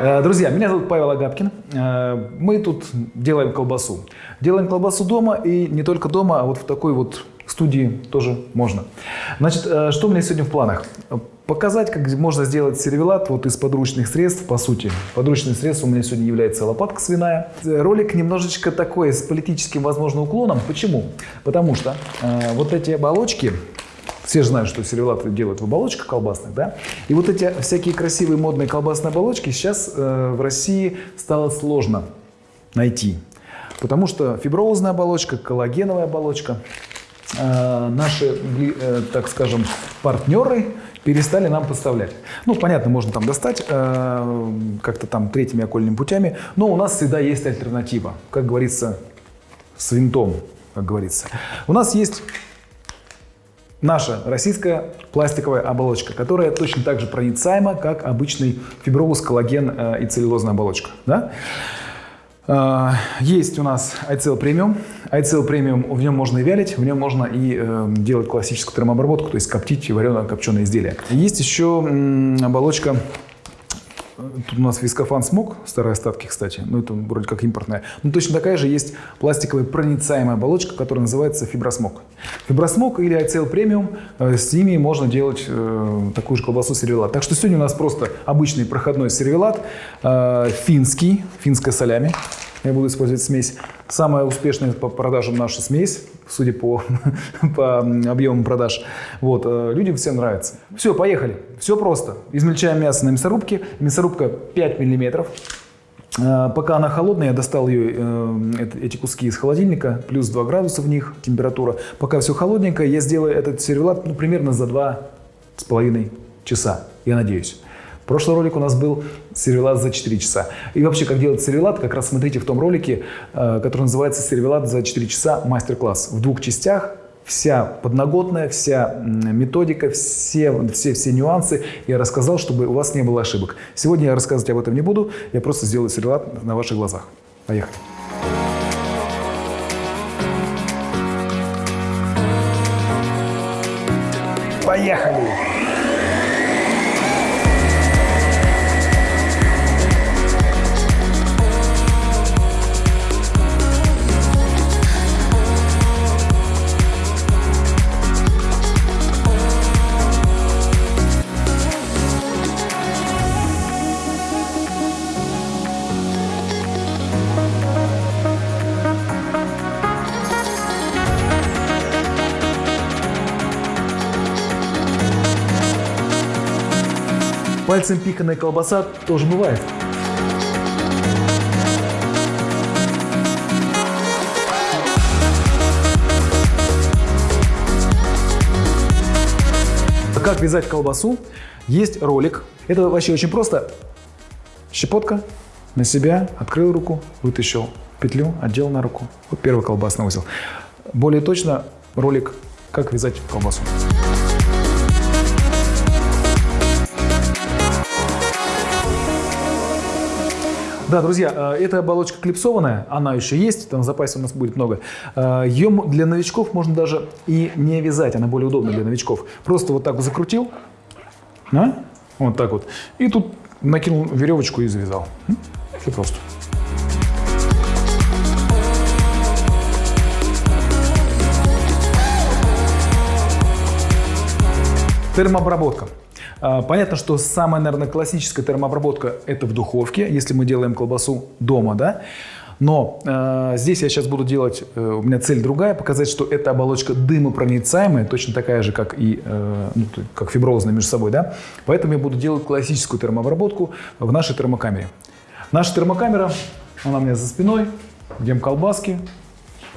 Э, Друзья, меня зовут Павел Агапкин. Э, Мы тут делаем колбасу. Делаем колбасу дома и не только дома, а вот в такой вот студии тоже можно. Значит, э, что у меня сегодня в планах? Показать, как можно сделать сервелат вот из подручных средств, по сути. Подручным средством у меня сегодня является лопатка свиная. Ролик немножечко такой, с политическим, возможно, уклоном. Почему? Потому что э, вот эти оболочки, все же знают, что сервелаты делают в оболочках колбасных, да? И вот эти всякие красивые модные колбасные оболочки сейчас э, в России стало сложно найти. Потому что фиброзная оболочка, коллагеновая оболочка, э, наши, э, так скажем, партнеры перестали нам поставлять. Ну, понятно, можно там достать э, как-то там третьими окольными путями, но у нас всегда есть альтернатива, как говорится, с винтом, как говорится. У нас есть наша российская пластиковая оболочка, которая точно так же проницаема, как обычный фибровус, коллаген э, и целлюлозная оболочка. Да? Э, Есть у нас iCell Premium. iCell Premium, в нем можно и вялить, в нем можно и э, делать классическую термообработку, то есть коптить вареное копченое изделие. Есть еще оболочка Тут у нас вискофан смог, старые остатки, кстати, ну это вроде как импортная. Но точно такая же есть пластиковая проницаемая оболочка, которая называется фибросмок. Фибросмок или ICL премиум, э, с ними можно делать э, такую же колбасу сервелат. Так что сегодня у нас просто обычный проходной сервелат, э, финский, финская солями. Я буду использовать смесь. Самая успешная по продажам наша смесь, судя по, по объемам продаж. Вот, э, людям всем нравится. Все, поехали. Все просто. Измельчаем мясо на мясорубке. Мясорубка 5 миллиметров. Э, Пока она холодная, я достал ее, э, эт- эти куски из холодильника, плюс 2 градуса в них температура. Пока все холодненькое, я сделаю этот сервелат ну, примерно за 2,5 часа, я надеюсь. Прошлый ролик у нас был сервелат за 4 часа. И вообще, как делать сервелат, как раз смотрите в том ролике, э, который называется «Сервелат за 4 часа. Мастер-класс». В двух частях вся подноготная, вся методика, все, все, все нюансы я рассказал, чтобы у вас не было ошибок. Сегодня я рассказывать об этом не буду, я просто сделаю сервелат на ваших глазах. Поехали. Поехали! Пальцем пиканная колбаса тоже бывает. Как вязать колбасу? Есть ролик. Это вообще очень просто. Щепотка на себя, открыл руку, вытащил петлю, одел на руку. Вот первый колбасный узел. Более точно ролик «Как вязать колбасу». Да, друзья, э, эта оболочка клипсованная, она еще есть, там в запасе у нас будет много. Ее для новичков можно даже и не вязать, она более удобна для новичков. Просто вот так вот закрутил, да? вот так вот, и тут накинул веревочку и завязал. Все просто. Термообработка. А, Понятно, что самая, наверное, классическая термообработка – это в духовке, если мы делаем колбасу дома, да? Но э, здесь я сейчас буду делать, э, у меня цель другая, показать, что эта оболочка дымопроницаемая, точно такая же, как и э, ну, как фиброзная между собой, да? Поэтому я буду делать классическую термообработку в нашей термокамере. Наша термокамера, она у меня за спиной, где колбаски,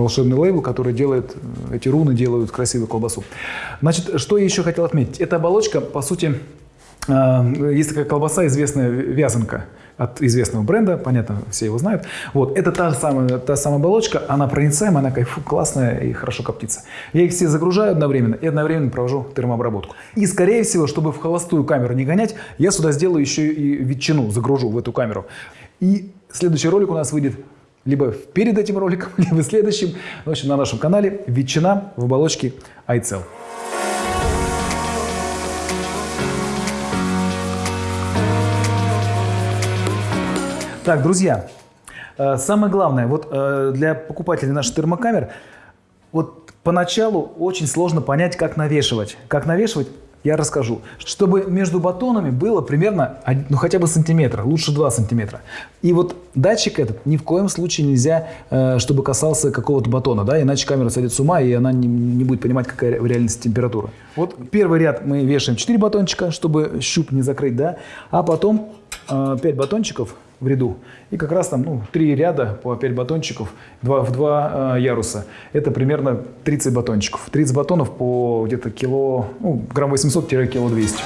волшебный лейбл, который делает, э, эти руны делают красивую колбасу. Значит, что я еще хотел отметить? Эта оболочка, по сути, э, есть такая колбаса, известная вязанка от известного бренда, понятно, все его знают. Вот, это та самая, та самая оболочка, она проницаемая, она кайфу, классная и хорошо коптится. Я их все загружаю одновременно и одновременно провожу термообработку. И, скорее всего, чтобы в холостую камеру не гонять, я сюда сделаю еще и ветчину, загружу в эту камеру. И следующий ролик у нас выйдет либо перед этим роликом, либо следующим. В общем, на нашем канале ветчина в оболочке iCell. Так, друзья, э, самое главное, вот э, для покупателей наших термокамер, вот поначалу очень сложно понять, как навешивать. Как навешивать, я расскажу. Чтобы между батонами было примерно, ну хотя бы сантиметр, лучше 2 сантиметра. И вот датчик этот ни в коем случае нельзя, э, чтобы касался какого-то батона, да, иначе камера сойдет с ума, и она не, не будет понимать, какая в реальности температура. Вот первый ряд мы вешаем 4 батончика, чтобы щуп не закрыть, да, а потом 5 э, батончиков в ряду. И как раз там ну, 3 ряда по 5 батончиков 2, в 2 э, яруса. Это примерно 30 батончиков. 30 батонов по где-то кило, ну, грамм 800-кило 200.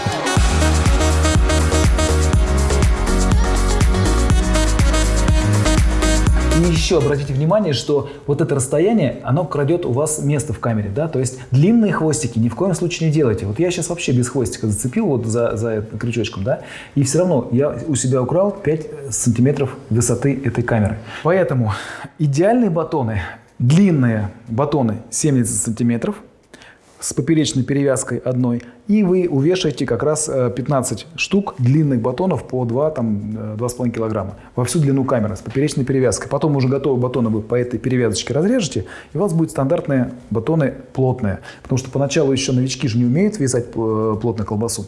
И еще обратите внимание, что вот это расстояние, оно крадет у вас место в камере, да, то есть длинные хвостики ни в коем случае не делайте. Вот я сейчас вообще без хвостика зацепил вот за, за крючочком, да, и все равно я у себя украл 5 сантиметров высоты этой камеры. Поэтому идеальные батоны, длинные батоны 70 сантиметров, с поперечной перевязкой одной, и вы увешаете как раз 15 э, штук длинных батонов по 2, там, 2,5 э, килограмма во всю длину камеры с поперечной перевязкой. Потом уже готовые батоны вы по этой перевязочке разрежете, и у вас будут стандартные батоны плотные. Потому что поначалу еще новички же не умеют вязать э, плотную колбасу.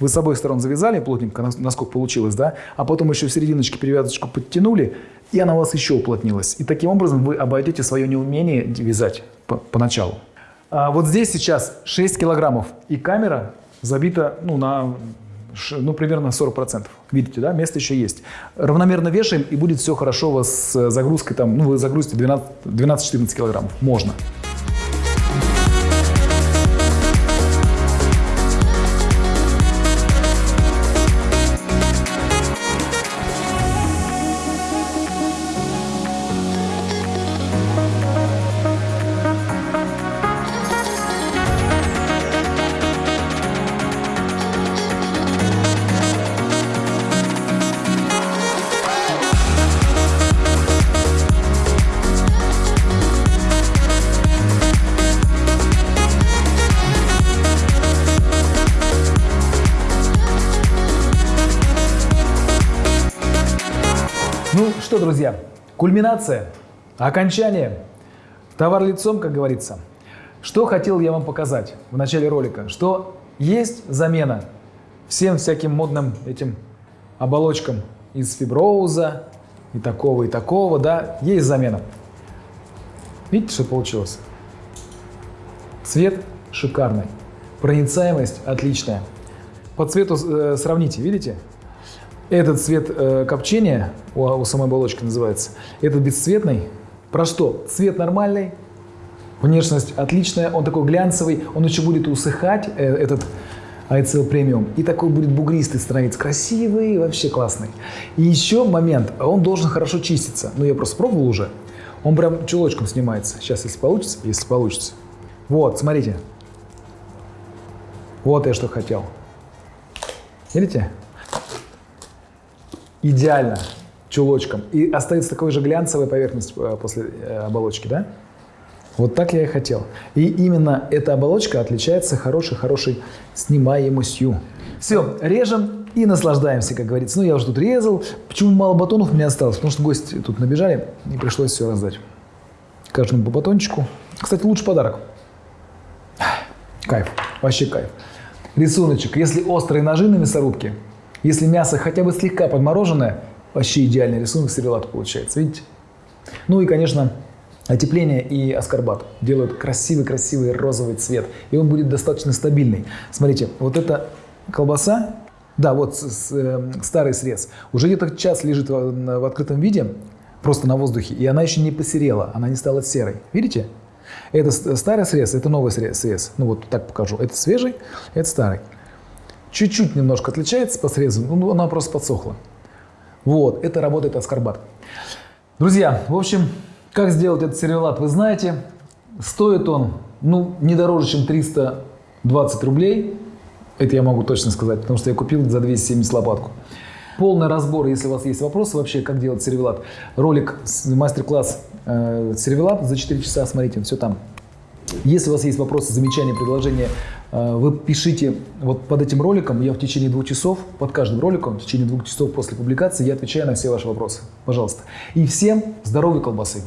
Вы с обоих сторон завязали плотненько, насколько получилось, да? А потом еще в серединочке перевязочку подтянули, и она у вас еще уплотнилась. И таким образом вы обойдете свое неумение вязать поначалу. А вот здесь сейчас 6 килограммов, и камера забита ну, на ну, примерно 40%. Видите, да, место еще есть. Равномерно вешаем, и будет все хорошо у вас с загрузкой, там, ну, вы загрузите 12-14 килограммов. Можно. Что, друзья, кульминация, окончание, товар лицом, как говорится. Что хотел я вам показать в начале ролика? Что есть замена всем всяким модным этим оболочкам из фиброуза и такого, и такого, да, есть замена. Видите, что получилось? Цвет шикарный, проницаемость отличная. По цвету э, сравните, видите? Этот цвет э, копчения, у, у самой оболочки называется, этот бесцветный. Про что? Цвет нормальный, внешность отличная, он такой глянцевый, он еще будет усыхать, э, этот ICL премиум, и такой будет бугристый становиться, красивый, вообще классный. И еще момент, он должен хорошо чиститься. Ну, я просто пробовал уже. Он прям чулочком снимается. Сейчас, если получится, если получится. Вот, смотрите. Вот я что хотел. Видите? Идеально чулочком. И остается такой же глянцевая поверхность э, после э, оболочки, да? Вот так я и хотел. И именно эта оболочка отличается хорошей-хорошей снимаемостью. Все, режем и наслаждаемся, как говорится. Ну, я уже тут резал. Почему мало батонов меня осталось? Потому что гости тут набежали, и пришлось все раздать. Каждому по батончику. Кстати, лучший подарок. Кайф, вообще кайф. Рисуночек. Если острые ножи на мясорубке, если мясо хотя бы слегка подмороженное, вообще идеальный рисунок сервелата получается. Видите? Ну и, конечно, Отепление и аскорбат делают красивый-красивый розовый цвет, и он будет достаточно стабильный. Смотрите, вот эта колбаса, да, вот с, с, э, старый срез, уже где-то час лежит в, в открытом виде, просто на воздухе, и она еще не посерела, она не стала серой. Видите? Это старый срез, это новый срез. Ну вот так покажу. Это свежий, это старый. Чуть-чуть немножко отличается по срезу, ну, она просто подсохла. Вот, это работает аскорбат. Друзья, в общем, как сделать этот сервелат, вы знаете. Стоит он, ну, не дороже, чем 320 рублей. Это я могу точно сказать, потому что я купил за 270 лопатку. Полный разбор, если у вас есть вопросы вообще, как делать сервелат. Ролик, мастер-класс э, сервелат за 4 часа, смотрите, все там. Если у вас есть вопросы, замечания, предложения, Вы пишите вот под этим роликом, я в течение двух часов, под каждым роликом, в течение двух часов после публикации я отвечаю на все ваши вопросы. Пожалуйста. И всем здоровой колбасы!